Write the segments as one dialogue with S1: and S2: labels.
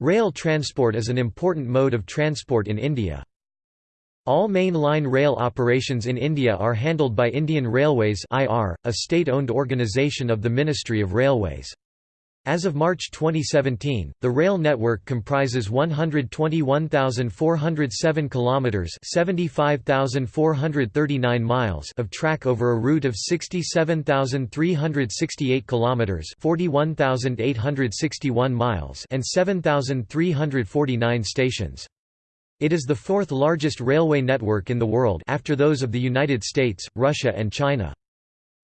S1: Rail transport is an important mode of transport in India. All main line rail operations in India are handled by Indian Railways a state-owned organisation of the Ministry of Railways. As of March 2017, the rail network comprises 121,407 kilometers, 75,439 miles of track over a route of 67,368 kilometers, 41,861 miles, and 7,349 stations. It is the fourth largest railway network in the world after those of the United States, Russia and China.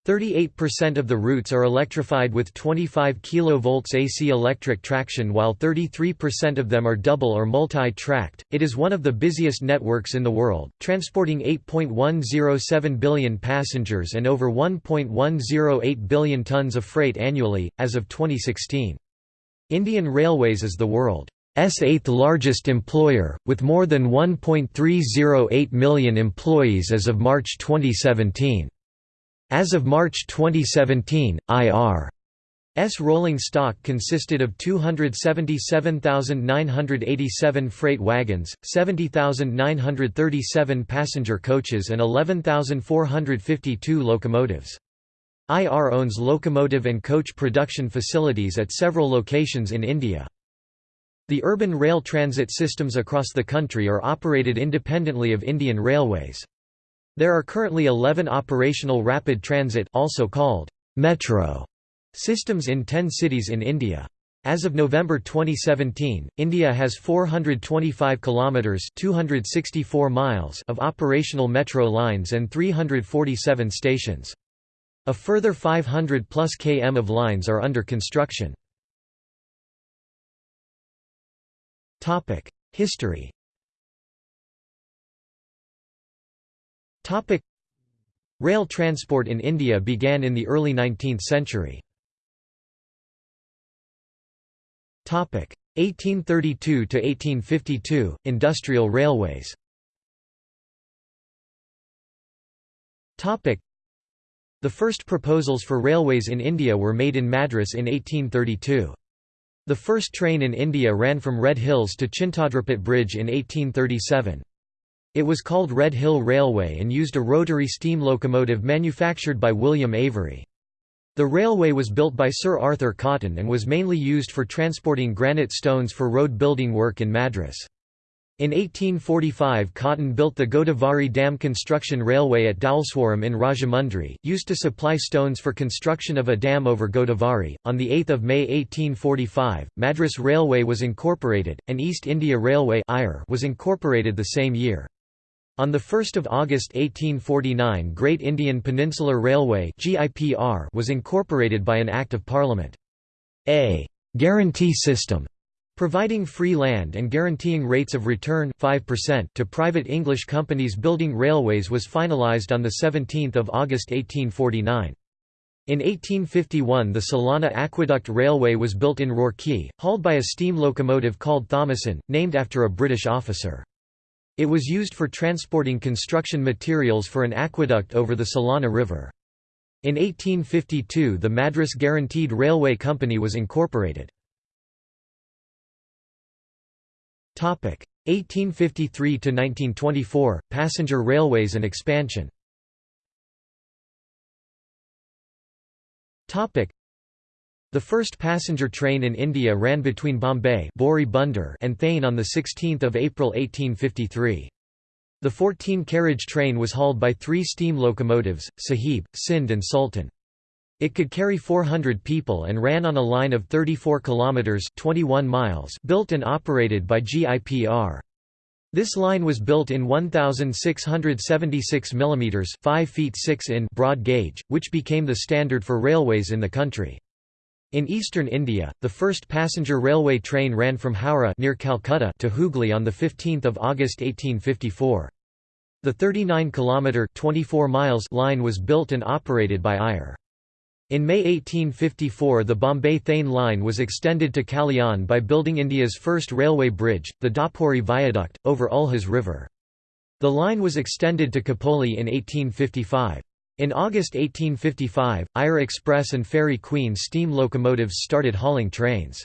S1: 38% of the routes are electrified with 25 kV AC electric traction while 33% of them are double or multi-tracked. It is one of the busiest networks in the world, transporting 8.107 billion passengers and over 1.108 billion tons of freight annually as of 2016. Indian Railways is the world's eighth largest employer, with more than 1.308 million employees as of March 2017. As of March 2017, IR's rolling stock consisted of 277,987 freight wagons, 70,937 passenger coaches and 11,452 locomotives. IR owns locomotive and coach production facilities at several locations in India. The urban rail transit systems across the country are operated independently of Indian Railways. There are currently 11 operational rapid transit also called metro systems in 10 cities in India. As of November 2017, India has 425 kilometers (264 miles) of operational metro lines and 347 stations. A further 500 plus km of lines are under construction. Topic: History Topic Rail transport in India began in the early 19th century. Topic 1832 to 1852 Industrial railways. The first proposals for railways in India were made in Madras in 1832. The first train in India ran from Red Hills to Chintadripet Bridge in 1837. It was called Red Hill Railway and used a rotary steam locomotive manufactured by William Avery. The railway was built by Sir Arthur Cotton and was mainly used for transporting granite stones for road building work in Madras. In 1845 Cotton built the Godavari Dam Construction Railway at Dhowleswaram in Rajahmundry, used to supply stones for construction of a dam over Godavari. On 8 May 1845, Madras Railway was incorporated, and East India Railway was incorporated the same year. On 1 August 1849 Great Indian Peninsular Railway was incorporated by an Act of Parliament. A «guarantee system» providing free land and guaranteeing rates of return 5% to private English companies building railways was finalised on 17 August 1849. In 1851 the Solani Aqueduct Railway was built in Roorkee, hauled by a steam locomotive called Thomason, named after a British officer. It was used for transporting construction materials for an aqueduct over the Solani River. In 1852 the Madras Guaranteed Railway Company was incorporated. 1853–1924, passenger railways and expansion the first passenger train in India ran between Bombay and Thane on 16 April 1853. The 14-carriage train was hauled by three steam locomotives, Sahib, Sindh and Sultan. It could carry 400 people and ran on a line of 34 kilometers 21 miles built and operated by GIPR. This line was built in 1676 mm 5 feet 6 in broad gauge, which became the standard for railways in the country. In eastern India, the first passenger railway train ran from Howrah near Calcutta to Hooghly on 15 August 1854. The 39-kilometre line was built and operated by IR. In May 1854 the Bombay-Thane line was extended to Kalyan by building India's first railway bridge, the Dapuri Viaduct, over Ulhas River. The line was extended to Khopoli in 1855. In August 1855, Eyre Express and Fairy Queen steam locomotives started hauling trains.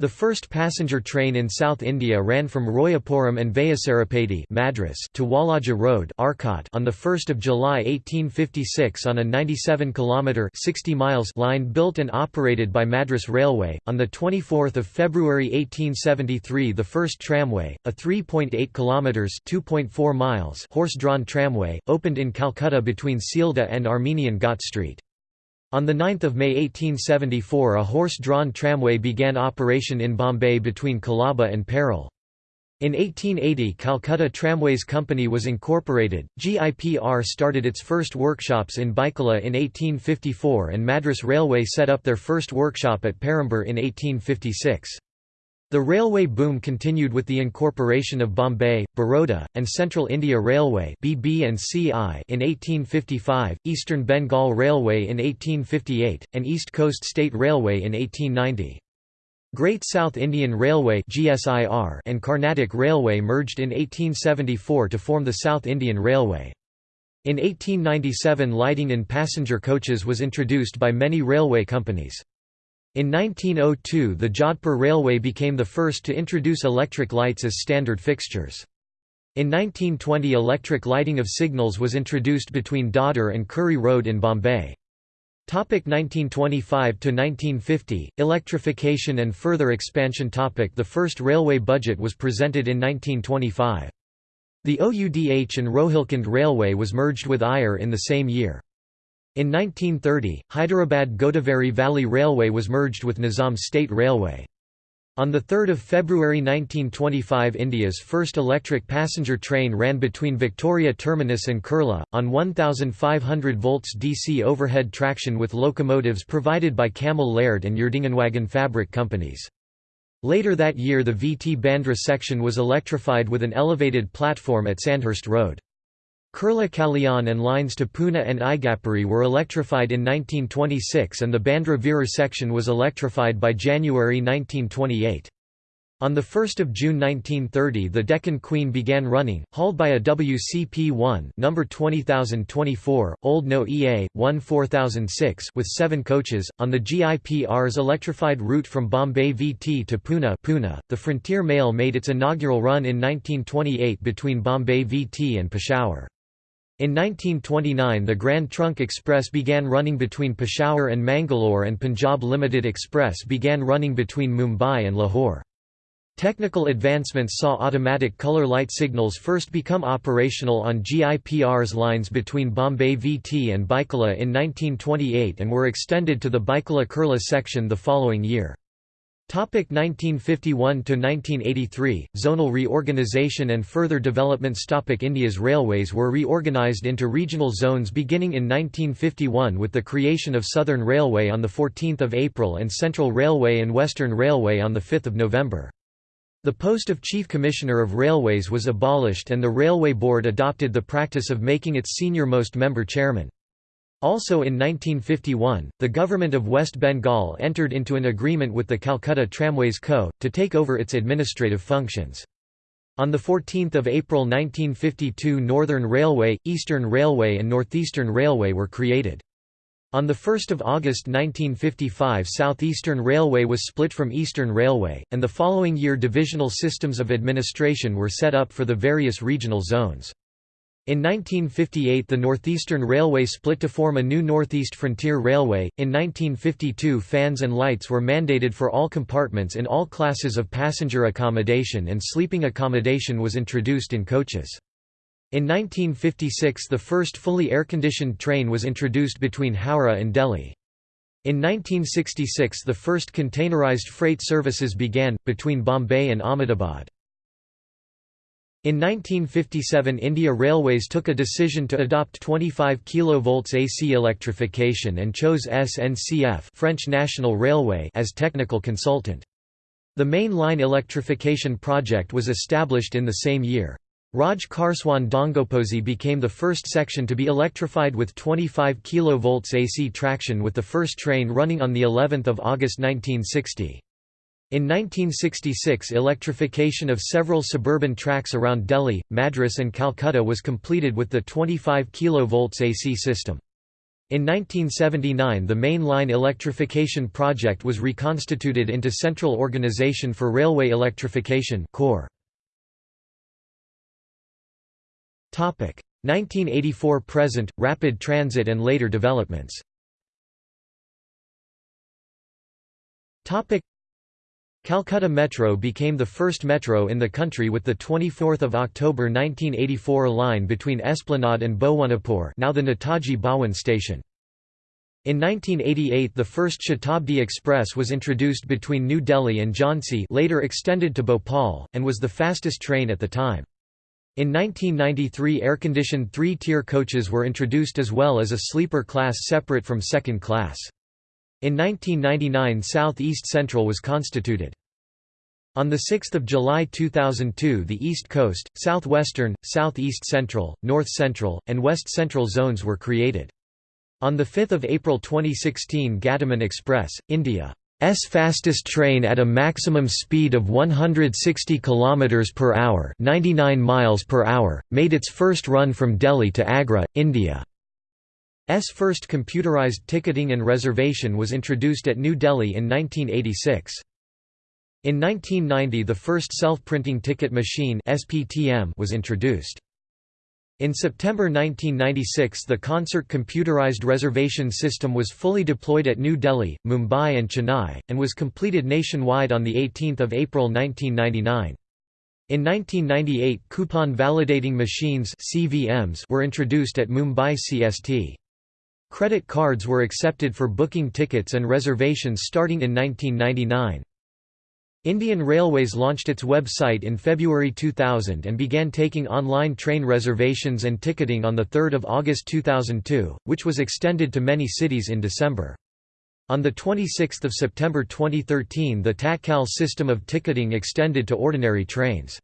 S1: The first passenger train in South India ran from Royapuram and Vayasarapady Madras to Walaja Road Arcot on 1 July 1856 on a 97-kilometre line built and operated by Madras Railway. On 24 February 1873 the first tramway, a 3.8 kilometres (2.4 miles) horse-drawn tramway, opened in Calcutta between Sealdah and Armenian Ghat Street. On 9 May 1874 a horse-drawn tramway began operation in Bombay between Colaba and Parel. In 1880 Calcutta Tramways Company was incorporated, GIPR started its first workshops in Byculla in 1854 and Madras Railway set up their first workshop at Perambur in 1856. The railway boom continued with the incorporation of Bombay, Baroda, and Central India Railway (BB and CI) in 1855, Eastern Bengal Railway in 1858, and East Coast State Railway in 1890. Great South Indian Railway (GSIR) and Carnatic Railway merged in 1874 to form the South Indian Railway. In 1897 lighting in passenger coaches was introduced by many railway companies. In 1902 the Jodhpur Railway became the first to introduce electric lights as standard fixtures. In 1920 electric lighting of signals was introduced between Dadar and Curry Road in Bombay. 1925–1950, electrification and further expansion topic The first railway budget was presented in 1925. The OUDH and Rohilkhand Railway was merged with EIR in the same year. In 1930, Hyderabad-Godavari Valley Railway was merged with Nizam State Railway. On 3 February 1925 India's first electric passenger train ran between Victoria Terminus and Kurla, on 1500 volts DC overhead traction with locomotives provided by Cammell Laird and Erdingenwagen fabric companies. Later that year the VT Bandra section was electrified with an elevated platform at Sandhurst Road. Kurla Kalyan and lines to Pune and Igatpuri were electrified in 1926 and the Bandra Virar section was electrified by January 1928. On 1 June 1930 the Deccan Queen began running, hauled by a WCP-1 number 20024, Old No EA, 1 4006 with seven coaches, on the GIPR's electrified route from Bombay VT to Pune, Pune. The Frontier Mail made its inaugural run in 1928 between Bombay VT and Peshawar. In 1929 the Grand Trunk Express began running between Peshawar and Mangalore and Punjab Limited Express began running between Mumbai and Lahore. Technical advancements saw automatic color light signals first become operational on GIPR's lines between Bombay VT and Byculla in 1928 and were extended to the Byculla-Kurla section the following year. 1951–1983, zonal reorganisation and further developments Topic India's railways were reorganised into regional zones beginning in 1951 with the creation of Southern Railway on 14 April and Central Railway and Western Railway on 5 November. The post of Chief Commissioner of Railways was abolished and the Railway Board adopted the practice of making its senior-most member chairman. Also in 1951, the government of West Bengal entered into an agreement with the Calcutta Tramways Co., to take over its administrative functions. On 14 April 1952 Northern Railway, Eastern Railway and Northeastern Railway were created. On 1 August 1955 Southeastern Railway was split from Eastern Railway, and the following year divisional systems of administration were set up for the various regional zones. In 1958 the Northeastern Railway split to form a new Northeast Frontier Railway. In 1952 fans and lights were mandated for all compartments in all classes of passenger accommodation and sleeping accommodation was introduced in coaches. In 1956 the first fully air-conditioned train was introduced between Howrah and Delhi. In 1966 the first containerized freight services began, between Bombay and Ahmedabad. In 1957 India Railways took a decision to adopt 25 kV AC electrification and chose SNCF French National Railway as technical consultant. The main line electrification project was established in the same year. Raj Kharswan Dongoaposi became the first section to be electrified with 25 kV AC traction with the first train running on of August 1960. In 1966 electrification of several suburban tracks around Delhi, Madras and Calcutta was completed with the 25 kV AC system. In 1979 the main line electrification project was reconstituted into Central Organisation for Railway Electrification 1984 present, rapid transit and later developments Calcutta Metro became the first metro in the country with the 24 October 1984 line between Esplanade and Bhowanipur now the Netaji Bhawan station. In 1988 the first Shatabdi Express was introduced between New Delhi and Jhansi later extended to Bhopal, and was the fastest train at the time. In 1993 air-conditioned three-tier coaches were introduced as well as a sleeper class separate from second class. In 1999 South East Central was constituted. On 6 July 2002 the East Coast, Southwestern, Southeast Central, North Central, and West Central zones were created. On 5 April 2016 Gatiman Express, India's fastest train at a maximum speed of 160 km per hour 99 miles per hour, made its first run from Delhi to Agra, India. S first computerized ticketing and reservation was introduced at New Delhi in 1986. In 1990 the first self-printing ticket machine was introduced. In September 1996 the concert computerized reservation system was fully deployed at New Delhi, Mumbai and Chennai, and was completed nationwide on 18 April 1999. In 1998 coupon validating machines CVMs were introduced at Mumbai CST. Credit cards were accepted for booking tickets and reservations starting in 1999. Indian Railways launched its website in February 2000 and began taking online train reservations and ticketing on 3 August 2002, which was extended to many cities in December. On 26 September 2013 the Tatkal system of ticketing extended to ordinary trains.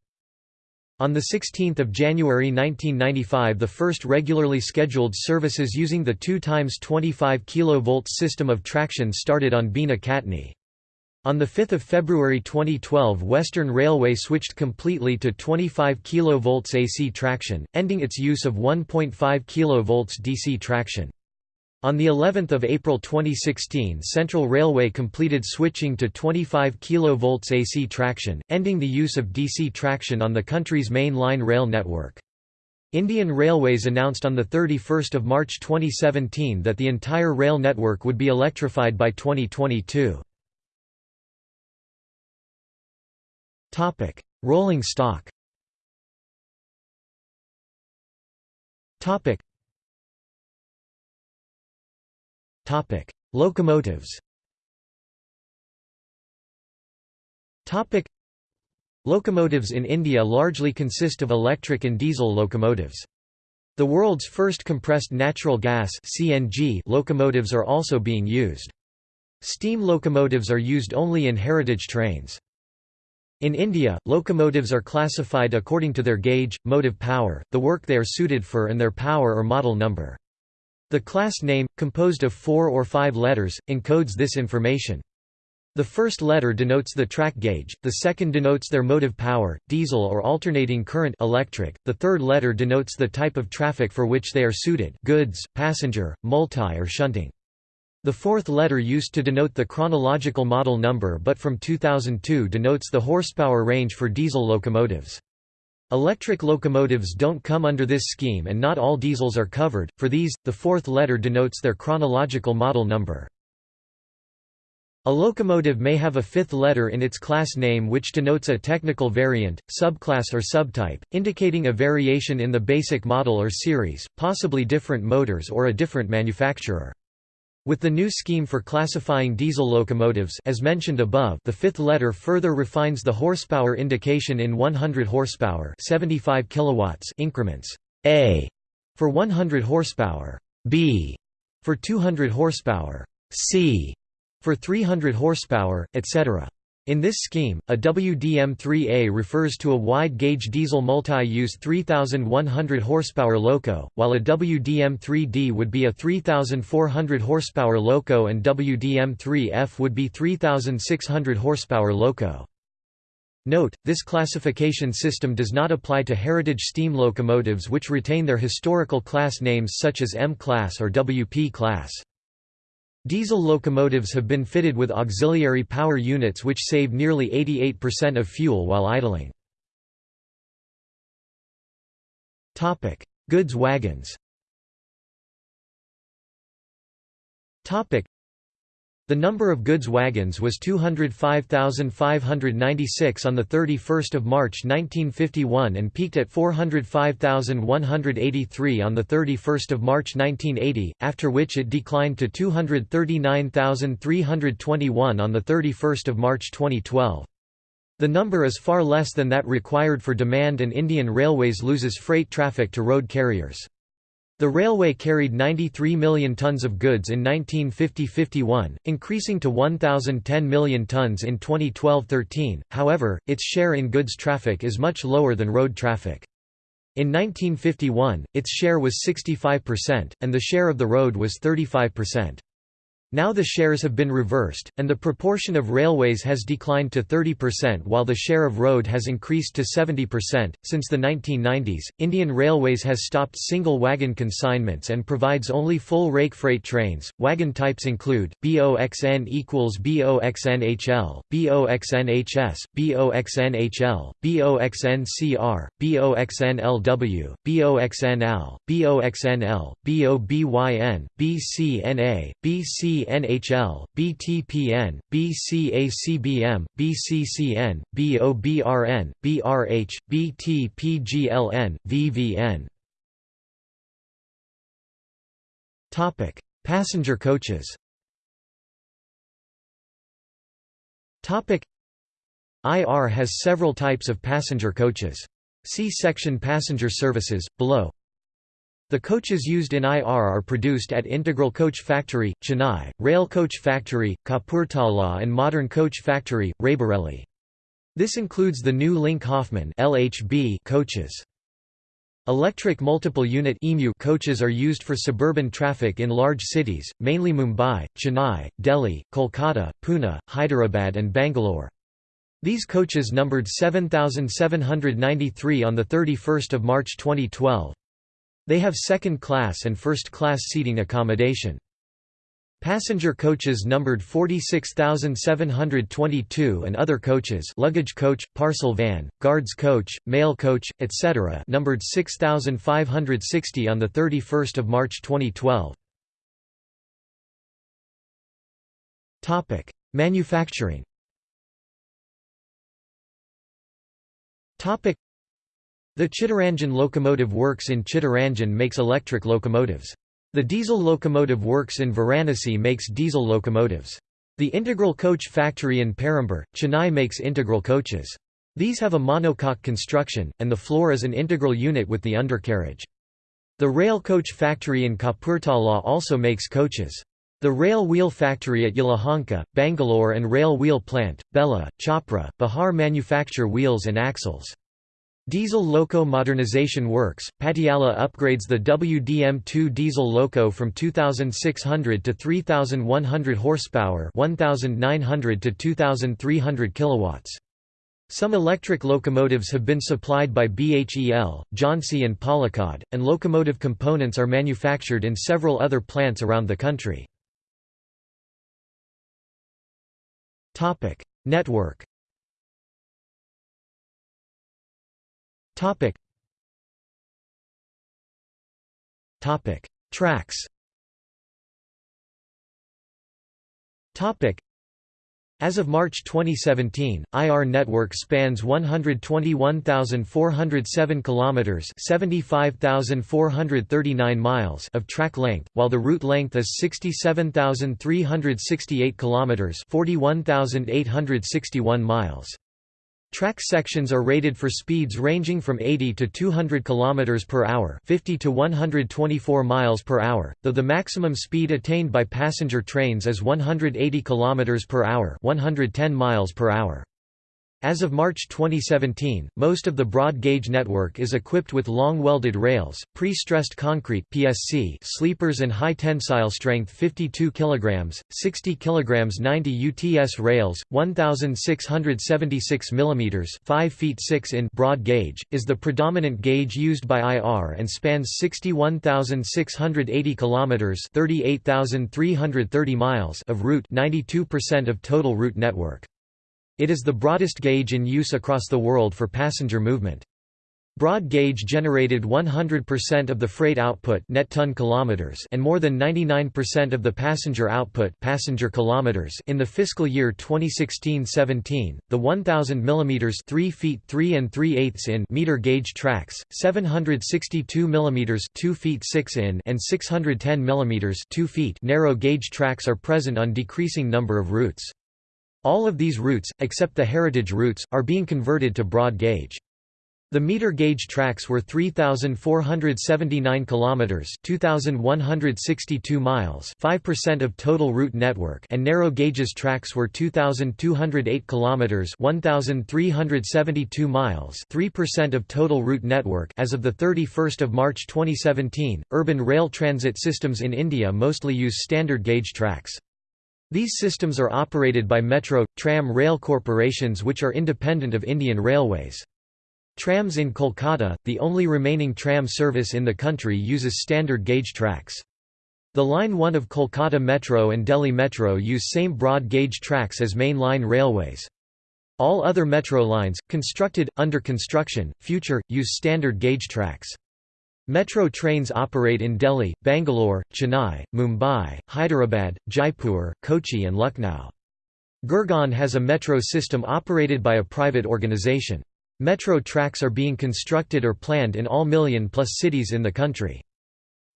S1: On 16 January 1995 the first regularly scheduled services using the 2 times 25 kV system of traction started on Bina Katni. On 5 February 2012 Western Railway switched completely to 25 kV AC traction, ending its use of 1.5 kV DC traction. On the 11th of April 2016 Central Railway completed switching to 25 kV AC traction, ending the use of DC traction on the country's main line rail network. Indian Railways announced on 31 March 2017 that the entire rail network would be electrified by 2022. Rolling stock Topic: Locomotives. Topic: Locomotives in India largely consist of electric and diesel locomotives. The world's first compressed natural gas (CNG) locomotives are also being used. Steam locomotives are used only in heritage trains. In India, locomotives are classified according to their gauge, motive power, the work they are suited for and their power or model number. The class name, composed of four or five letters, encodes this information. The first letter denotes the track gauge, the second denotes their motive power, diesel or alternating current electric, the third letter denotes the type of traffic for which they are suited goods, passenger, multi or shunting. The fourth letter used to denote the chronological model number but from 2002 denotes the horsepower range for diesel locomotives. Electric locomotives don't come under this scheme and not all diesels are covered, for these, the fourth letter denotes their chronological model number. A locomotive may have a fifth letter in its class name which denotes a technical variant, subclass or subtype, indicating a variation in the basic model or series, possibly different motors or a different manufacturer. With the new scheme for classifying diesel locomotives as mentioned above, the fifth letter further refines the horsepower indication in 100 horsepower 75 kilowatts increments. A for 100 horsepower, B for 200 horsepower, C for 300 horsepower, etc. In this scheme, a WDM-3A refers to a wide-gauge diesel multi-use 3,100 horsepower loco, while a WDM-3D would be a 3,400 horsepower loco and WDM-3F would be 3,600 horsepower loco. Note, this classification system does not apply to heritage steam locomotives which retain their historical class names such as M-class or WP class. Diesel locomotives have been fitted with auxiliary power units which save nearly 88% of fuel while idling. Goods wagons the number of goods wagons was 205,596 on 31 March 1951 and peaked at 405,183 on 31 March 1980, after which it declined to 239,321 on 31 March 2012. The number is far less than that required for demand and Indian Railways loses freight traffic to road carriers. The railway carried 93 million tons of goods in 1950–51, increasing to 1,010 million tons in 2012–13, however, its share in goods traffic is much lower than road traffic. In 1951, its share was 65%, and the share of the road was 35%. Now the shares have been reversed, and the proportion of railways has declined to 30% while the share of road has increased to 70%. Since the 1990s, Indian Railways has stopped single wagon consignments and provides only full rake freight trains. Wagon types include BOXN equals BOXNHL, BOXNHS, BOXNHL, BOXNCR, BOXNLW, BOXNL, BOXNL, BOBYN, BCNA, BC BNHL, BTPN, BCACBM, BCCN, BOBRN, BRH, BTPGLN, VVN. Topic: Passenger coaches. Topic: IR has several types of passenger coaches. See section passenger services below. The coaches used in IR are produced at Integral Coach Factory, Chennai, Rail Coach Factory, Kapurthala and Modern Coach Factory, Raebareli. This includes the new Linke Hofmann LHB coaches. Electric multiple unit coaches are used for suburban traffic in large cities, mainly Mumbai, Chennai, Delhi, Kolkata, Pune, Hyderabad and Bangalore. These coaches numbered 7,793 on 31 March 2012. They have second-class and first-class seating accommodation. Passenger coaches numbered 46,722 and other coaches luggage coach, parcel van, guards coach, mail coach, etc. numbered 6,560 on 31 March 2012. Manufacturing the Chittaranjan Locomotive Works in Chittaranjan makes electric locomotives. The Diesel Locomotive Works in Varanasi makes diesel locomotives. The Integral Coach Factory in Perambur, Chennai makes integral coaches. These have a monocoque construction, and the floor is an integral unit with the undercarriage. The Rail Coach Factory in Kapurthala also makes coaches. The Rail Wheel Factory at Yelahanka, Bangalore and Rail Wheel Plant, Bela, Chhapra, Bihar manufacture wheels and axles. Diesel Loco Modernization Works, Patiala upgrades the WDM2 diesel loco from 2600 to 3100 horsepower, 1900 to 2300 kilowatts. Some electric locomotives have been supplied by BHEL, Jhansi and Palakkad, and locomotive components are manufactured in several other plants around the country. Network Topic. Topic. Tracks Topic. As of March 2017, IR network spans 121,407 kilometers, 75,439 miles of track length, while the route length is 67,368 kilometers, 41,861 miles. Track sections are rated for speeds ranging from 80 to 200 km per hour, 50 to 124 miles per hour, though the maximum speed attained by passenger trains is 180 km per hour, 110 miles per hour. As of March 2017, most of the broad gauge network is equipped with long welded rails, pre-stressed concrete (PSC) sleepers and high tensile strength 52 kg, 60 kg 90 UTS rails, 1676 mm, 5 feet 6 in broad gauge is the predominant gauge used by IR and spans 61,680 km, 38,330 miles of route, 92% of total route network. It is the broadest gauge in use across the world for passenger movement. Broad gauge generated 100% of the freight output net ton kilometers and more than 99% of the passenger output passenger kilometers in the fiscal year 2016-17. The 1000 mm 3 feet 3 and 3 eighths in meter gauge tracks, 762 mm 2 feet 6 in and 610 mm 2 feet narrow gauge tracks are present on decreasing number of routes. All of these routes, except the heritage routes, are being converted to broad gauge. The meter gauge tracks were 3479 kilometers, 2162 miles, 5% of total route network, and narrow gauges tracks were 2208 kilometers, 1372 miles, 3% of total route network. As of the 31st of March 2017, urban rail transit systems in India mostly use standard gauge tracks. These systems are operated by metro, tram rail corporations which are independent of Indian Railways. Trams in Kolkata, the only remaining tram service in the country uses standard gauge tracks. The Line 1 of Kolkata Metro and Delhi Metro use same broad gauge tracks as main line railways. All other metro lines, constructed, under construction, future, use standard gauge tracks. Metro trains operate in Delhi, Bangalore, Chennai, Mumbai, Hyderabad, Jaipur, Kochi and Lucknow. Gurgaon has a metro system operated by a private organization. Metro tracks are being constructed or planned in all million-plus cities in the country.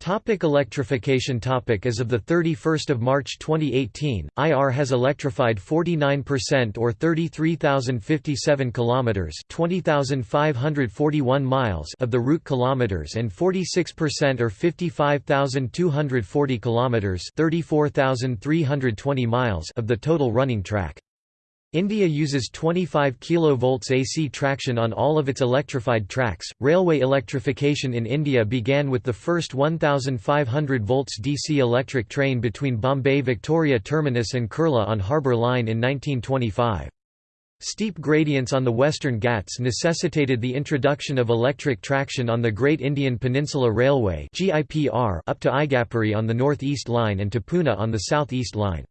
S1: Topic electrification topic As of 31 March 2018, IR has electrified 49% or 33,057 kilometers (20,541 miles) of the route kilometers and 46% or 55,240 kilometers (34,320 miles) of the total running track. India uses 25 kV AC traction on all of its electrified tracks. Railway electrification in India began with the first 1500 volts DC electric train between Bombay Victoria Terminus and Kurla on Harbour Line in 1925. Steep gradients on the Western Ghats necessitated the introduction of electric traction on the Great Indian Peninsula Railway up to Igatpuri on the North East Line and to Pune on the South East Line.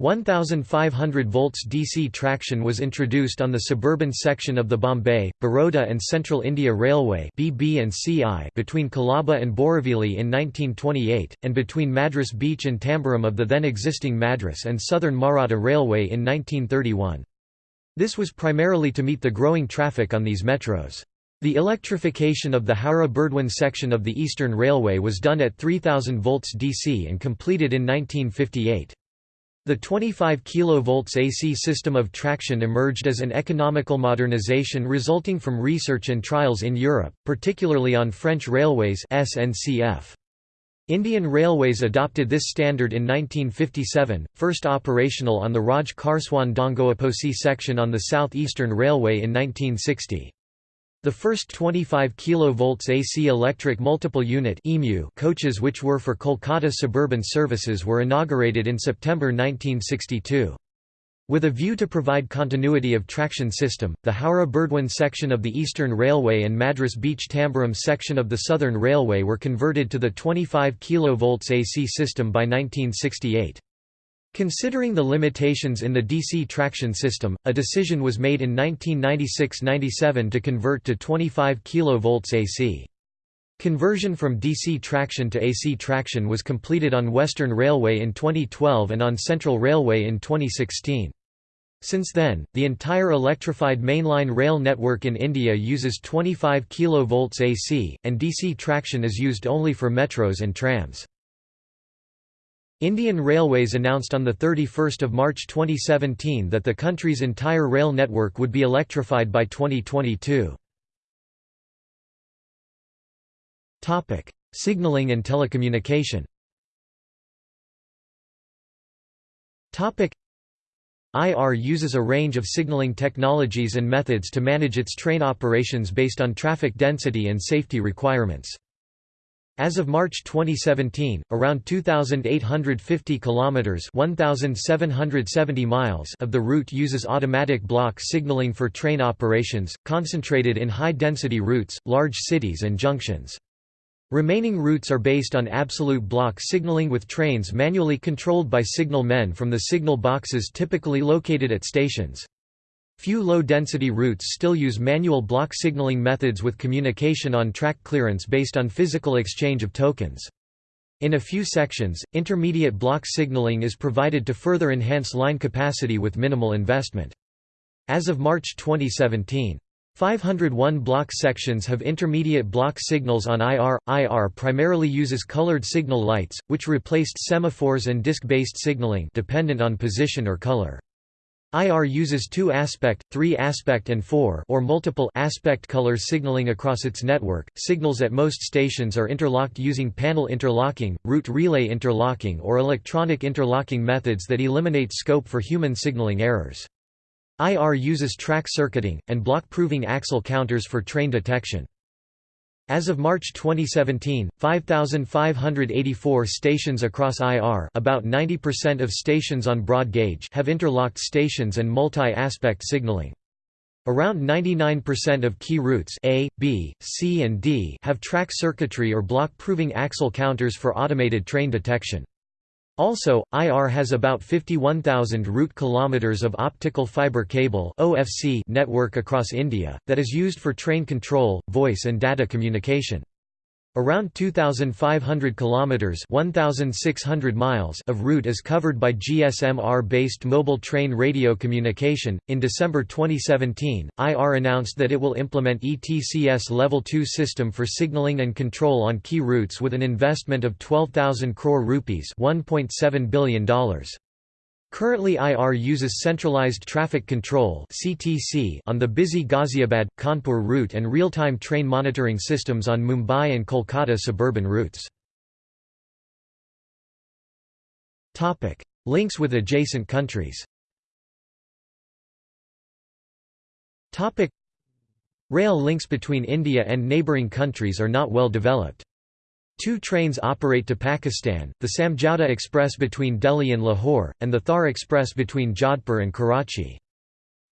S1: 1500 volts DC traction was introduced on the suburban section of the Bombay, Baroda and Central India Railway between Colaba and Borivali in 1928, and between Madras Beach and Tambaram of the then existing Madras and Southern Maratha Railway in 1931. This was primarily to meet the growing traffic on these metros. The electrification of the Howrah-Burdwan section of the Eastern Railway was done at 3000 volts DC and completed in 1958. The 25 kV AC system of traction emerged as an economical modernization resulting from research and trials in Europe, particularly on French railways SNCF. Indian Railways adopted this standard in 1957, first operational on the Raj Kharswan Dongoaposi section on the South Eastern Railway in 1960. The first 25 kV AC electric multiple unit coaches which were for Kolkata suburban services were inaugurated in September 1962. With a view to provide continuity of traction system, the Howrah-Burdwan section of the Eastern Railway and Madras Beach Tambaram section of the Southern Railway were converted to the 25 kV AC system by 1968. Considering the limitations in the DC traction system, a decision was made in 1996–97 to convert to 25 kV AC. Conversion from DC traction to AC traction was completed on Western Railway in 2012 and on Central Railway in 2016. Since then, the entire electrified mainline rail network in India uses 25 kV AC, and DC traction is used only for metros and trams. Indian Railways announced on 31 March 2017 that the country's entire rail network would be electrified by 2022. Signalling and telecommunication IR uses a range of signaling technologies and methods to manage its train operations based on traffic density and safety requirements. As of March 2017, around 2850 kilometers (1770 miles) of the route uses automatic block signaling for train operations, concentrated in high-density routes, large cities and junctions. Remaining routes are based on absolute block signaling with trains manually controlled by signal men from the signal boxes typically located at stations. Few low-density routes still use manual block signaling methods with communication on track clearance based on physical exchange of tokens. In a few sections, intermediate block signaling is provided to further enhance line capacity with minimal investment. As of March 2017, 501 block sections have intermediate block signals on IR. IR primarily uses colored signal lights, which replaced semaphores and disc-based signaling dependent on position or color. IR uses two aspect, three aspect and four or multiple aspect color signaling across its network. Signals at most stations are interlocked using panel interlocking, route relay interlocking or electronic interlocking methods that eliminate scope for human signaling errors. IR uses track circuiting, and block-proving axle counters for train detection. As of March 2017, 5,584 stations across IR about 90% of stations on broad gauge have interlocked stations and multi-aspect signaling. Around 99% of key routes A, B, C and D have track circuitry or block-proving axle counters for automated train detection. Also, IR has about 51,000 route kilometers of optical fiber cable (OFC) network across India that is used for train control, voice and data communication. Around 2,500 kilometers (1,600 miles) of route is covered by GSMR-based mobile train radio communication. In December 2017, IR announced that it will implement ETCS Level 2 system for signaling and control on key routes with an investment of 12,000 crore rupees (1.7 billion dollars). Currently IR uses centralized traffic control on the busy Ghaziabad, Kanpur route and real-time train monitoring systems on Mumbai and Kolkata suburban routes. Links with adjacent countries Rail links between India and neighbouring countries are not well developed. Two trains operate to Pakistan, the Samjhauta Express between Delhi and Lahore, and the Thar Express between Jodhpur and Karachi.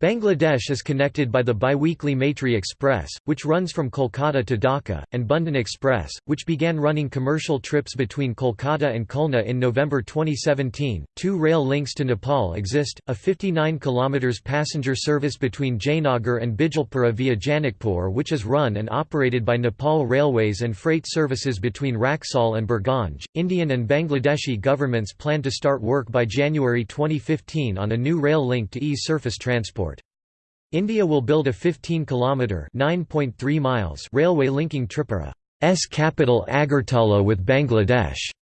S1: Bangladesh is connected by the biweekly Maitri Express, which runs from Kolkata to Dhaka, and Bandhan Express, which began running commercial trips between Kolkata and Khulna in November 2017. Two rail links to Nepal exist a 59 km passenger service between Jaynagar and Bijalpura via Janakpur, which is run and operated by Nepal Railways, and freight services between Raxaul and Birganj. Indian and Bangladeshi governments plan to start work by January 2015 on a new rail link to ease surface transport. India will build a 15-kilometre (9.3 miles) railway linking Tripura's capital Agartala with Bangladesh's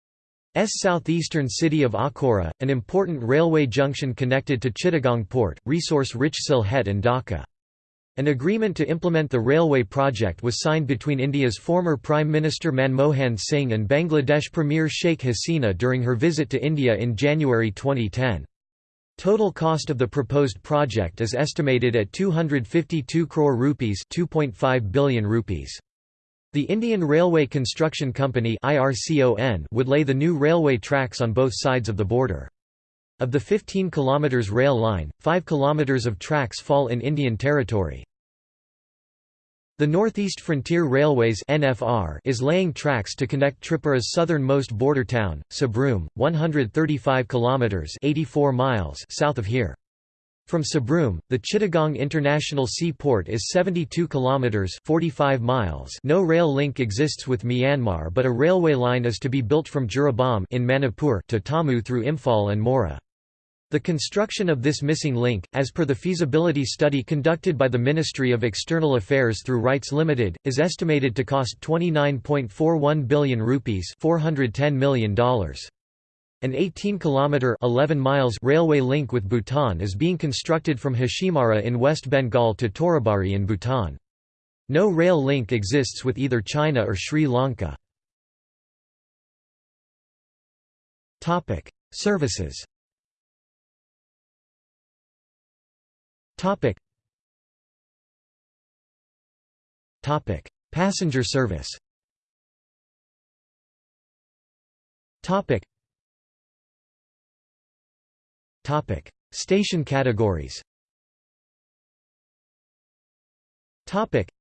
S1: southeastern city of Akhaura, an important railway junction connected to Chittagong port, resource-rich Sylhet and Dhaka. An agreement to implement the railway project was signed between India's former Prime Minister Manmohan Singh and Bangladesh Premier Sheikh Hasina during her visit to India in January 2010. Total cost of the proposed project is estimated at 252 crore rupees, 2.5 billion rupees. The Indian Railway Construction Company would lay the new railway tracks on both sides of the border. Of the 15 km rail line, 5 km of tracks fall in Indian territory. The Northeast Frontier Railways (NFR) is laying tracks to connect Tripura's southernmost border town, Sabroom, 135 kilometers (84 miles) south of here. From Sabroom, the Chittagong International Seaport is 72 kilometers (45 miles). No rail link exists with Myanmar, but a railway line is to be built from Jiribam in Manipur to Tamu through Imphal and Moreh. The construction of this missing link, as per the feasibility study conducted by the Ministry of External Affairs through RITES Limited, is estimated to cost 29.41 billion rupees $410 million. An 18-kilometre (11 miles) railway link with Bhutan is being constructed from Hashimara in West Bengal to Toribari in Bhutan. No rail link exists with either China or Sri Lanka. Services Topic. Topic. Passenger service Topic. Topic. Station categories Topic.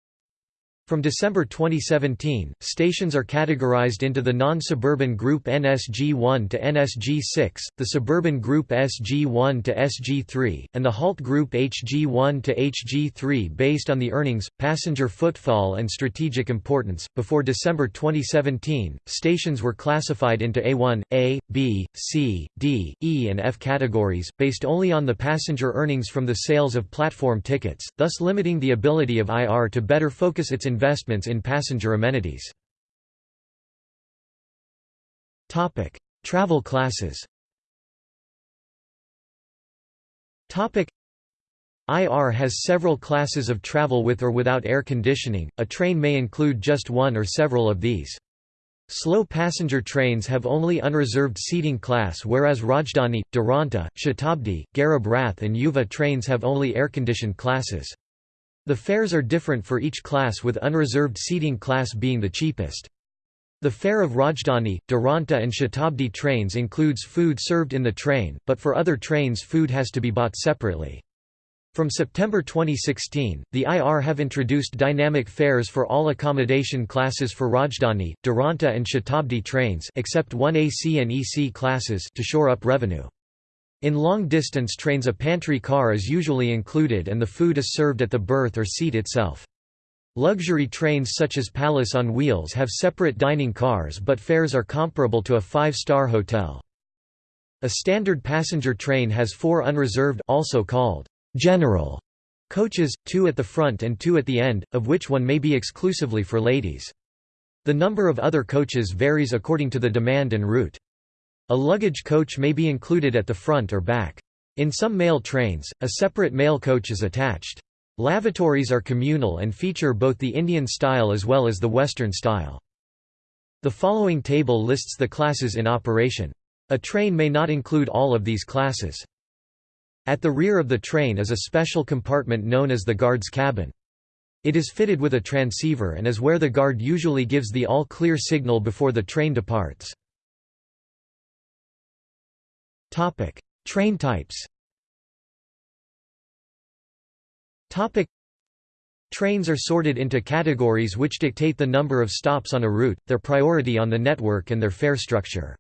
S1: From December 2017, stations are categorized into the non-suburban group NSG1 to NSG6, the suburban group SG1 to SG3, and the halt group HG1 to HG3 based on the earnings, passenger footfall and strategic importance. Before December 2017, stations were classified into A1, A, B, C, D, E and F categories, based only on the passenger earnings from the sales of platform tickets, thus limiting the ability of IR to better focus its investments in passenger amenities. Topic: Travel classes IR has several classes of travel with or without air conditioning, a train may include just one or several of these. Slow passenger trains have only unreserved seating class whereas Rajdhani, Duronto, Shatabdi, Garib Rath and Yuva trains have only air-conditioned classes. The fares are different for each class with unreserved seating class being the cheapest. The fare of Rajdhani, Duronto and Shatabdi trains includes food served in the train, but for other trains food has to be bought separately. From September 2016, the IR have introduced dynamic fares for all accommodation classes for Rajdhani, Duronto and Shatabdi trains except one AC and EC classes to shore up revenue. In long-distance trains a pantry car is usually included and the food is served at the berth or seat itself. Luxury trains such as Palace on Wheels have separate dining cars but fares are comparable to a five-star hotel. A standard passenger train has four unreserved also called general coaches, two at the front and two at the end, of which one may be exclusively for ladies. The number of other coaches varies according to the demand and route. A luggage coach may be included at the front or back. In some mail trains, a separate mail coach is attached. Lavatories are communal and feature both the Indian style as well as the Western style. The following table lists the classes in operation. A train may not include all of these classes. At the rear of the train is a special compartment known as the guard's cabin. It is fitted with a transceiver and is where the guard usually gives the all-clear signal before the train departs. Topic: Train types. Topic: Trains are sorted into categories which dictate the number of stops on a route, their priority on the network and their fare structure.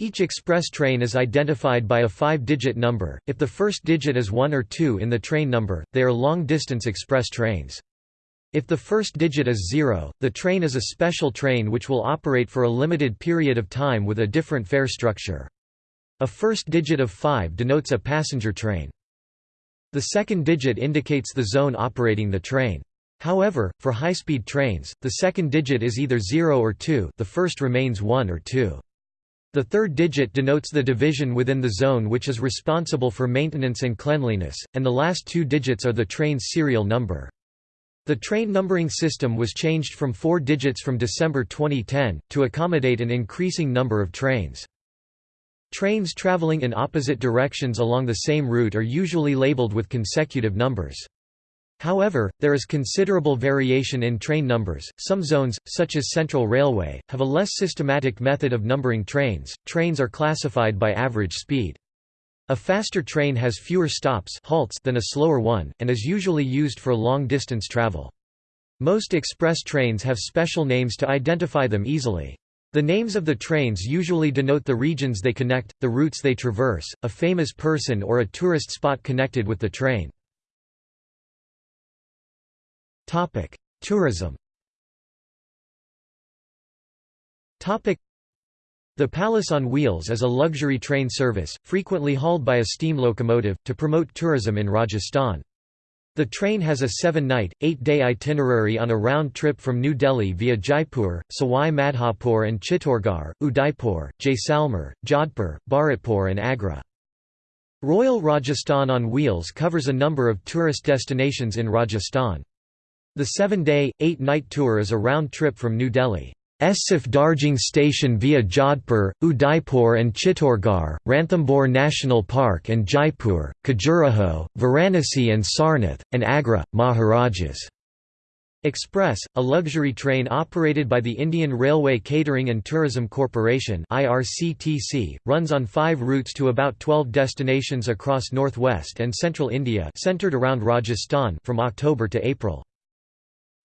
S1: Each express train is identified by a five-digit number, if the first digit is 1 or 2 in the train number, they are long-distance express trains. If the first digit is 0, the train is a special train which will operate for a limited period of time with a different fare structure. A first digit of 5 denotes a passenger train. The second digit indicates the zone operating the train. However, for high-speed trains, the second digit is either 0 or 2 the first remains 1 or 2. The third digit denotes the division within the zone which is responsible for maintenance and cleanliness, and the last two digits are the train's serial number. The train numbering system was changed from four digits from December 2010, to accommodate an increasing number of trains. Trains traveling in opposite directions along the same route are usually labeled with consecutive numbers. However, there is considerable variation in train numbers. Some zones, such as Central Railway, have a less systematic method of numbering trains. Trains are classified by average speed. A faster train has fewer stops halts than a slower one, and is usually used for long-distance travel. Most express trains have special names to identify them easily. The names of the trains usually denote the regions they connect, the routes they traverse, a famous person or a tourist spot connected with the train. Tourism The Palace on Wheels is a luxury train service, frequently hauled by a steam locomotive, to promote tourism in Rajasthan. The train has a seven-night, eight-day itinerary on a round trip from New Delhi via Jaipur, Sawai Madhopur and Chittorgarh, Udaipur, Jaisalmer, Jodhpur, Bharatpur and Agra. Royal Rajasthan on Wheels covers a number of tourist destinations in Rajasthan. The seven-day, eight-night tour is a round trip from New Delhi. Darjing Station via Jodhpur, Udaipur and Chittorgarh, Ranthambore National Park and Jaipur, Khajuraho, Varanasi and Sarnath, and Agra, Maharajas. Express, a luxury train operated by the Indian Railway Catering and Tourism Corporation (IRCTC), runs on 5 routes to about 12 destinations across northwest and central India, centered around Rajasthan from October to April.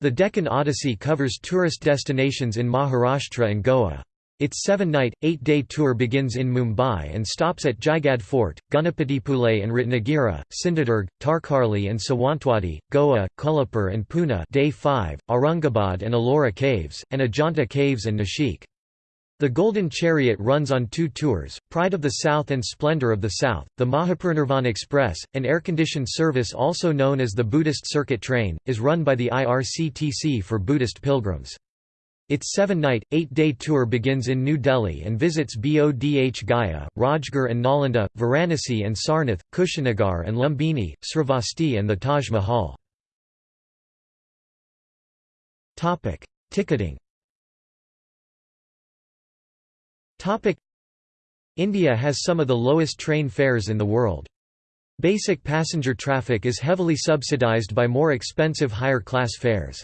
S1: The Deccan Odyssey covers tourist destinations in Maharashtra and Goa. Its seven-night, eight-day tour begins in Mumbai and stops at Jaigadh Fort, Ganapatipule and Ratnagiri, Sindhudurg, Tarkarli and Sawantwadi, Goa, Kolhapur and Pune day 5, Aurangabad and Ellora Caves, and Ajanta Caves and Nashik. The Golden Chariot runs on two tours, Pride of the South and Splendor of the South. The Mahaparinirvan Express, an air-conditioned service also known as the Buddhist Circuit Train, is run by the IRCTC for Buddhist pilgrims. Its seven-night, eight-day tour begins in New Delhi and visits Bodh Gaya, Rajgir and Nalanda, Varanasi and Sarnath, Kushinagar and Lumbini, Sravasti and the Taj Mahal. Ticketing India has some of the lowest train fares in the world. Basic passenger traffic is heavily subsidized by more expensive higher-class fares.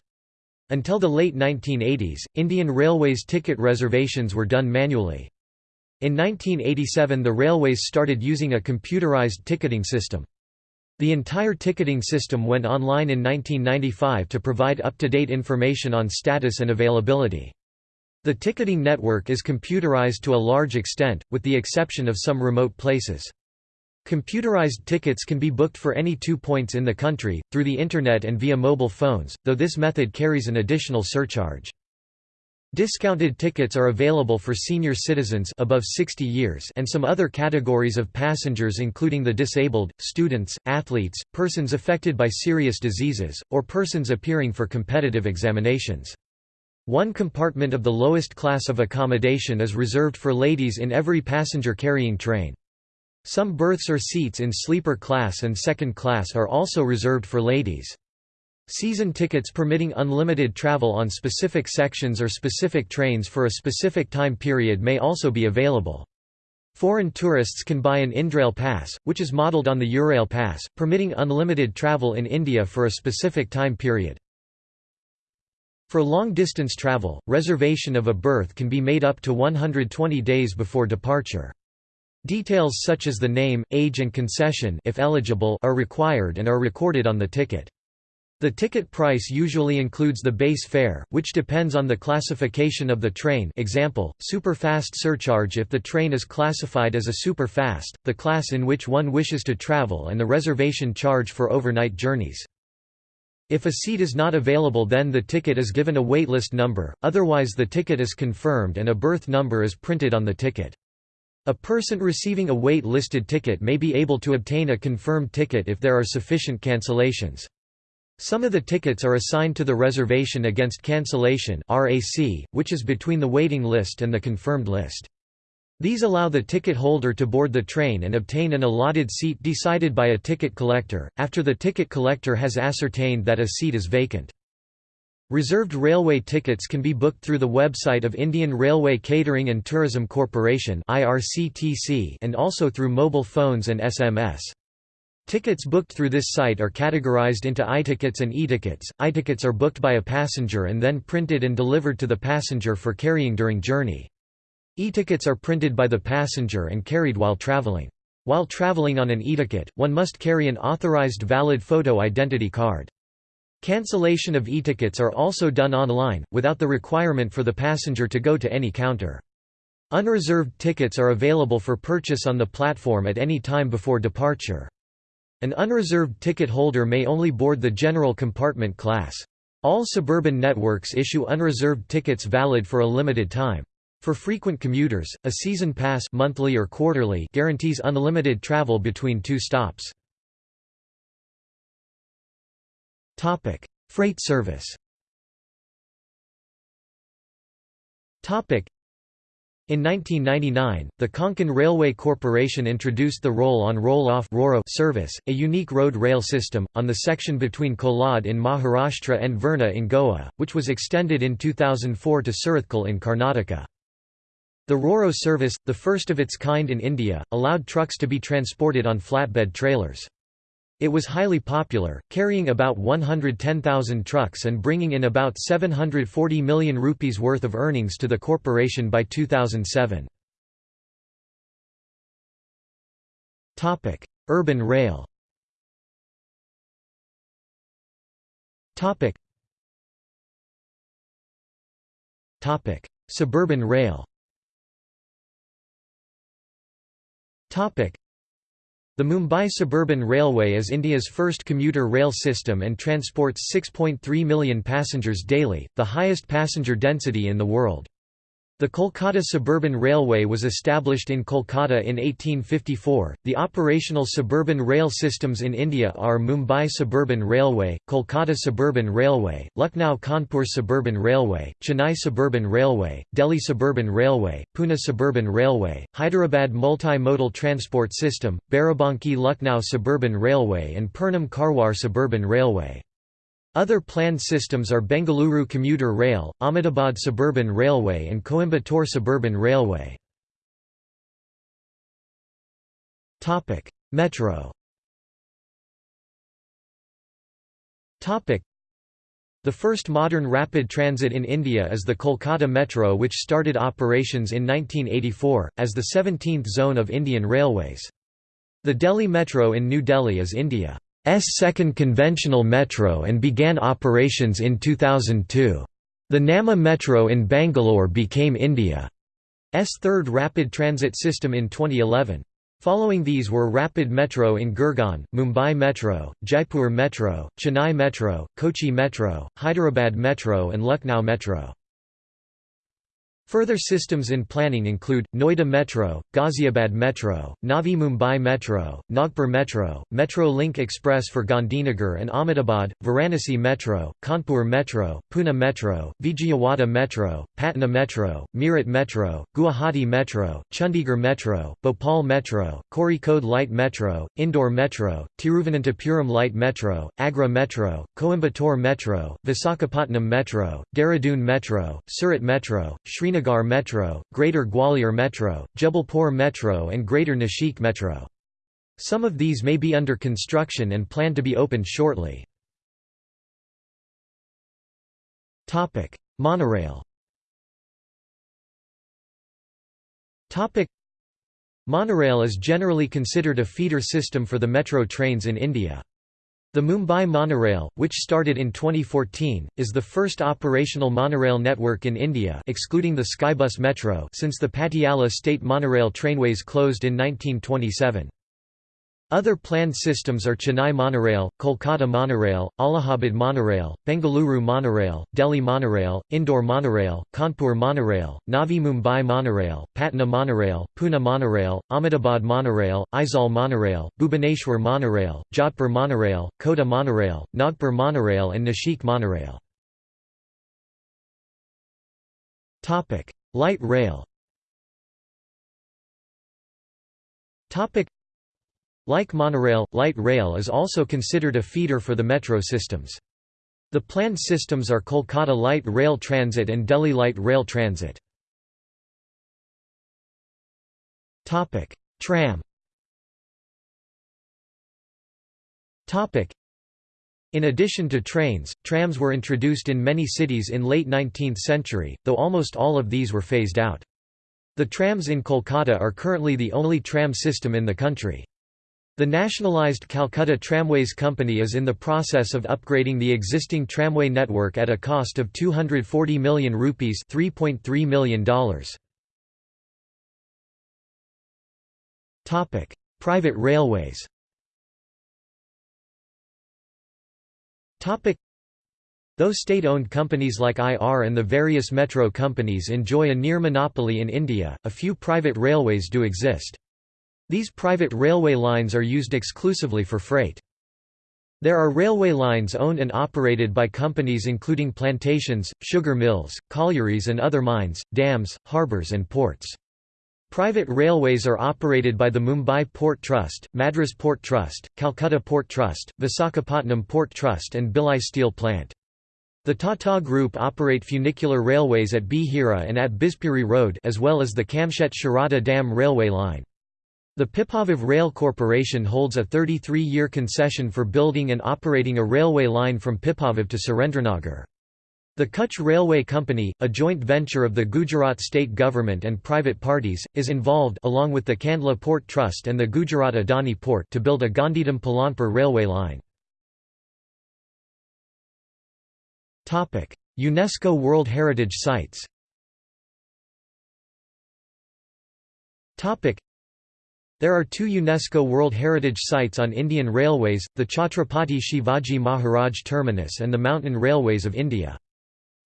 S1: Until the late 1980s, Indian Railways ticket reservations were done manually. In 1987 the railways started using a computerized ticketing system. The entire ticketing system went online in 1995 to provide up-to-date information on status and availability. The ticketing network is computerized to a large extent, with the exception of some remote places. Computerized tickets can be booked for any two points in the country, through the Internet and via mobile phones, though this method carries an additional surcharge. Discounted tickets are available for senior citizens above 60 years and some other categories of passengers including the disabled, students, athletes, persons affected by serious diseases, or persons appearing for competitive examinations. One compartment of the lowest class of accommodation is reserved for ladies in every passenger-carrying train. Some berths or seats in sleeper class and second class are also reserved for ladies. Season tickets permitting unlimited travel on specific sections or specific trains for a specific time period may also be available. Foreign tourists can buy an Indrail Pass, which is modelled on the Eurail Pass, permitting unlimited travel in India for a specific time period. For long-distance travel, reservation of a berth can be made up to 120 days before departure. Details such as the name, age and concession if eligible are required and are recorded on the ticket. The ticket price usually includes the base fare, which depends on the classification of the train example, superfast surcharge if the train is classified as a superfast, the class in which one wishes to travel and the reservation charge for overnight journeys. If a seat is not available then the ticket is given a waitlist number, otherwise the ticket is confirmed and a berth number is printed on the ticket. A person receiving a wait-listed ticket may be able to obtain a confirmed ticket if there are sufficient cancellations. Some of the tickets are assigned to the reservation against cancellation which is between the waiting list and the confirmed list. These allow the ticket holder to board the train and obtain an allotted seat decided by a ticket collector, after the ticket collector has ascertained that a seat is vacant. Reserved railway tickets can be booked through the website of Indian Railway Catering and Tourism Corporation and also through mobile phones and SMS. Tickets booked through this site are categorized into i-tickets and e-tickets. I-tickets are booked by a passenger and then printed and delivered to the passenger for carrying during journey. E-tickets are printed by the passenger and carried while traveling. While traveling on an e-ticket, one must carry an authorized valid photo identity card. Cancellation of e-tickets are also done online, without the requirement for the passenger to go to any counter. Unreserved tickets are available for purchase on the platform at any time before departure. An unreserved ticket holder may only board the general compartment class. All suburban networks issue unreserved tickets valid for a limited time. For frequent commuters, a season pass monthly or quarterly guarantees unlimited travel between two stops. Topic: Freight service. Topic: In 1999, the Konkan Railway Corporation introduced the roll-on roll-off service, a unique road rail system, on the section between Kolad in Maharashtra and Verna in Goa, which was extended in 2004 to Surathkal in Karnataka. The RoRo service, the first of its kind in India, allowed trucks to be transported on flatbed trailers. It was highly popular, carrying about 110,000 trucks and bringing in about 740 million rupees worth of earnings to the corporation by 2007. Urban rail Suburban rail the Mumbai Suburban Railway is India's first commuter rail system and transports 6.3 million passengers daily, the highest passenger density in the world. The Kolkata Suburban Railway was established in Kolkata in 1854. The operational suburban rail systems in India are Mumbai Suburban Railway, Kolkata Suburban Railway, Lucknow Kanpur Suburban Railway, Chennai Suburban Railway, Delhi Suburban Railway, Pune Suburban Railway, Hyderabad Multi-Modal Transport System, Barabanki Lucknow Suburban Railway, and Purnam Karwar Suburban Railway. Other planned systems are Bengaluru Commuter Rail, Ahmedabad Suburban Railway and Coimbatore Suburban Railway. Metro The first modern rapid transit in India is the Kolkata Metro which started operations in 1984, as the 17th zone of Indian Railways. The Delhi Metro in New Delhi is India. S second conventional metro and began operations in 2002. The Namma Metro in Bangalore became India's third rapid transit system in 2011. Following these were Rapid Metro in Gurgaon, Mumbai Metro, Jaipur Metro, Chennai Metro, Kochi Metro, Hyderabad Metro and Lucknow Metro. Further systems in planning include, Noida Metro, Ghaziabad Metro, Navi Mumbai Metro, Nagpur Metro, Metro Link Express for Gandhinagar and Ahmedabad, Varanasi Metro, Kanpur Metro, Pune Metro, Vijayawada Metro, Patna Metro, Meerut Metro, Guwahati Metro, Chandigarh Metro, Bhopal Metro, Kozhikode Light Metro, Indore Metro, Tiruvananthapuram Light Metro, Agra Metro, Coimbatore Metro, Visakhapatnam Metro, Dehradun Metro, Surat Metro, Srinagar Srinagar Metro, Greater Gwalior Metro, Jabalpur Metro and Greater Nashik Metro. Some of these may be under construction and planned to be opened shortly. Monorail Monorail is generally considered a feeder system for the metro trains in India. The Mumbai Monorail, which started in 2014, is the first operational monorail network in India excluding the Skybus Metro since the Patiala State Monorail trainways closed in 1927. Other planned systems are Chennai Monorail, Kolkata Monorail, Allahabad Monorail, Bengaluru Monorail, Delhi Monorail, Indore Monorail, Kanpur Monorail, Navi Mumbai Monorail, Patna Monorail, Pune Monorail, Ahmedabad Monorail, Aizawl Monorail, Bhubaneswar Monorail, Jodhpur Monorail, Kota Monorail, Nagpur Monorail and Nashik Monorail. Light rail like monorail, light rail is also considered a feeder for the metro systems. The planned systems are Kolkata Light Rail Transit and Delhi Light Rail Transit. Tram in addition to trains, trams were introduced in many cities in late 19th century, though almost all of these were phased out. The trams in Kolkata are currently the only tram system in the country. The nationalised Calcutta Tramways Company is in the process of upgrading the existing tramway network at a cost of 240 million rupees $3.3 million. Topic: Private railways Topic: Though state-owned companies like IR and the various metro companies enjoy a near monopoly in India, a few private railways do exist. These private railway lines are used exclusively for freight. There are railway lines owned and operated by companies including plantations, sugar mills, collieries and other mines, dams, harbours and ports. Private railways are operated by the Mumbai Port Trust, Madras Port Trust, Calcutta Port Trust, Visakhapatnam Port Trust and Bhilai Steel Plant. The Tata Group operate funicular railways at Bhira and at Bhivpuri Road as well as the Kamshet Shirawta Dam railway line. The Pipavav Rail Corporation holds a 33-year concession for building and operating a railway line from Pipavav to Surendranagar. The Kutch Railway Company, a joint venture of the Gujarat state government and private parties, is involved along with the Kandla Port Trust and the Gujarat Adani Port to build a Gandhidham Palanpur railway line. UNESCO World Heritage Sites there are two UNESCO World Heritage Sites on Indian Railways, the Chhatrapati Shivaji Maharaj Terminus and the Mountain Railways of India.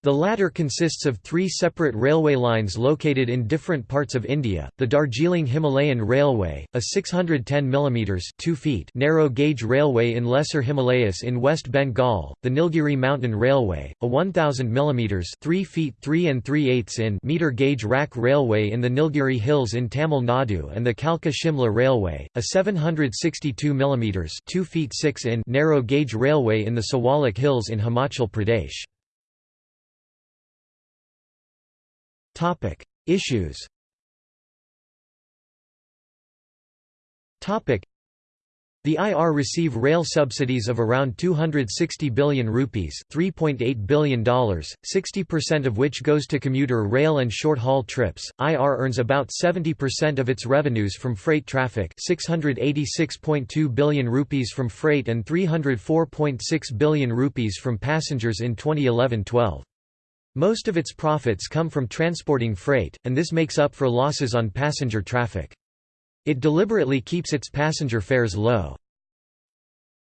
S1: The latter consists of three separate railway lines located in different parts of India, the Darjeeling Himalayan Railway, a 610 mm 2 feet narrow gauge railway in Lesser Himalayas in West Bengal, the Nilgiri Mountain Railway, a 1000 mm 3 feet 3 and 3 eighths in meter gauge rack railway in the Nilgiri Hills in Tamil Nadu and the Kalka-Shimla Railway, a 762 mm 2 feet 6 in narrow gauge railway in the Siwalik Hills in Himachal Pradesh. Topic: Issues. Topic: The IR receive rail subsidies of around 260 billion rupees, $3.8 billion, 60% of which goes to commuter rail and short-haul trips. IR earns about 70% of its revenues from freight traffic, 686.2 billion rupees from freight and 304.6 billion rupees from passengers in 2011-12. Most of its profits come from transporting freight, and this makes up for losses on passenger traffic. It deliberately keeps its passenger fares low.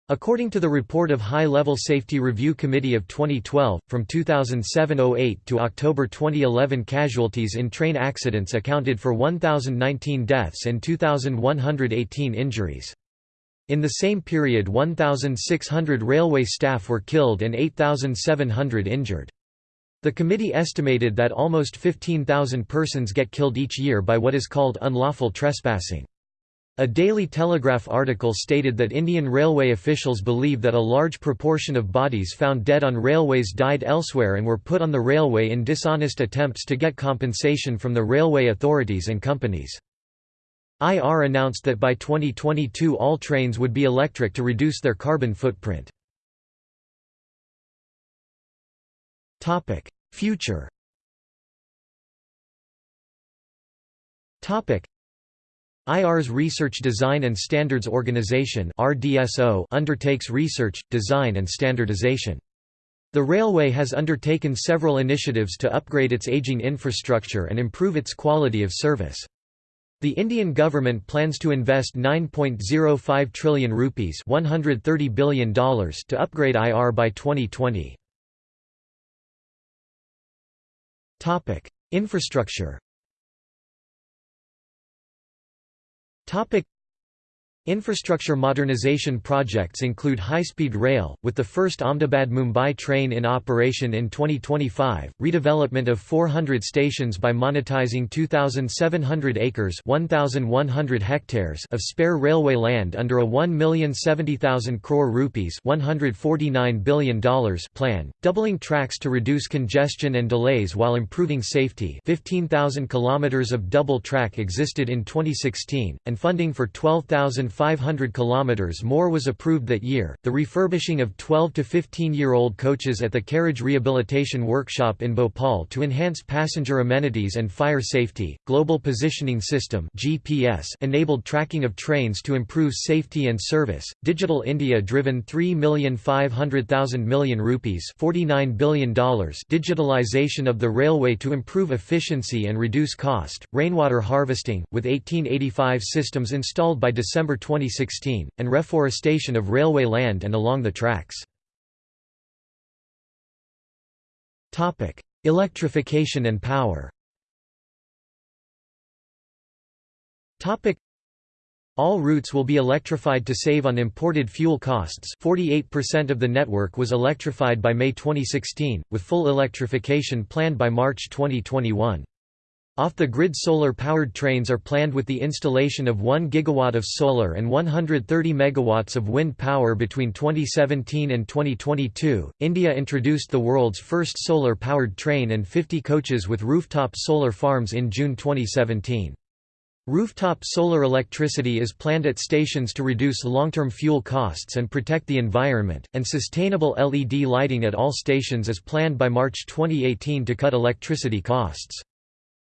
S1: According to the report of High-Level Safety Review Committee of 2012, from 2007–08 to October 2011 casualties in train accidents accounted for 1,019 deaths and 2,118 injuries. In the same period 1,600 railway staff were killed and 8,700 injured. The committee estimated that almost 15,000 persons get killed each year by what is called unlawful trespassing. A Daily Telegraph article stated that Indian railway officials believe that a large proportion of bodies found dead on railways died elsewhere and were put on the railway in dishonest attempts to get compensation from the railway authorities and companies. IR announced that by 2022 all trains would be electric to reduce their carbon footprint. Topic: Future. Topic: IR's Research Design and Standards Organization (RDSO) undertakes research, design and standardization. The railway has undertaken several initiatives to upgrade its aging infrastructure and improve its quality of service. The Indian government plans to invest 9.05 trillion rupees $130 billion to upgrade IR by 2020. Topic: Infrastructure. Topic: Infrastructure modernization projects include high-speed rail, with the first Ahmedabad-Mumbai train in operation in 2025, redevelopment of 400 stations by monetizing 2,700 acres 1,100 hectares of spare railway land under a 1,070,000 crore rupees $149 billion plan, doubling tracks to reduce congestion and delays while improving safety 15,000 kilometers of double track existed in 2016, and funding for 12,000 500 kilometers more was approved that year. The refurbishing of 12 to 15-year-old coaches at the Carriage Rehabilitation Workshop in Bhopal to enhance passenger amenities and fire safety. Global Positioning System (GPS) enabled tracking of trains to improve safety and service. Digital India driven 3,500,000 million rupees $49 billion digitalization of the railway to improve efficiency and reduce cost. Rainwater harvesting, with 1885 systems installed by December 2016, and reforestation of railway land and along the tracks. Electrification and power All routes will be electrified to save on imported fuel costs 48% of the network was electrified by May 2016, with full electrification planned by March 2021. Off-the-grid solar-powered trains are planned with the installation of 1 gigawatt of solar and 130 megawatts of wind power between 2017 and 2022. India introduced the world's first solar-powered train and 50 coaches with rooftop solar farms in June 2017. Rooftop solar electricity is planned at stations to reduce long-term fuel costs and protect the environment, and sustainable LED lighting at all stations is planned by March 2018 to cut electricity costs.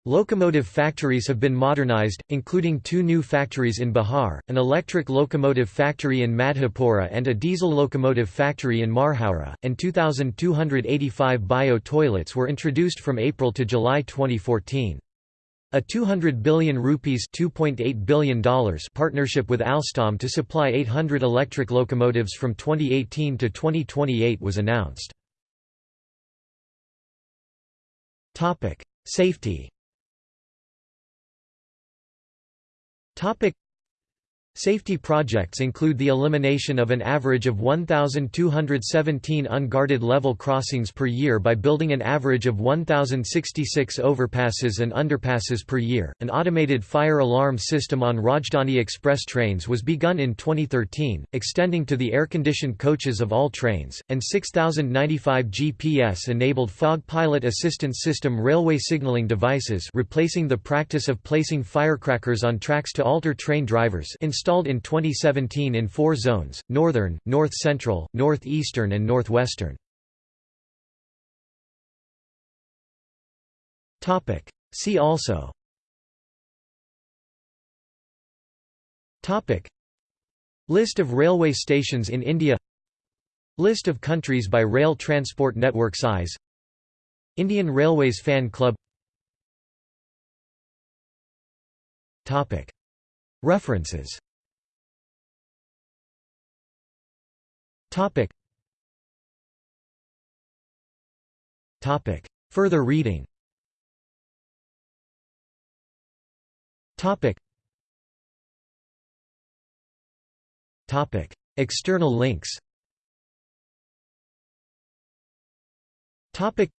S1: Locomotive factories have been modernized, including two new factories in Bihar, an electric locomotive factory in Madhepura and a diesel locomotive factory in Marhaura, and 2,285 bio-toilets were introduced from April to July 2014. A 200 billion rupees $2.8 billion partnership with Alstom to supply 800 electric locomotives from 2018 to 2028 was announced. Safety Topic Safety projects include the elimination of an average of 1,217 unguarded level crossings per year by building an average of 1,066 overpasses and underpasses per year. An automated fire alarm system on Rajdhani Express trains was begun in 2013, extending to the air-conditioned coaches of all trains, and 6,095 GPS-enabled fog pilot assistance system railway signaling devices replacing the practice of placing firecrackers on tracks to alter train drivers installed in 2017 in four zones, northern, north-central, northeastern and northwestern. See also. List of railway stations in India. List of countries by rail transport network size. Indian Railways Fan Club. References Topic. Topic. Further reading Topic. Topic. External links Topic.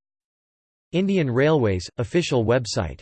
S1: Indian Railways, official website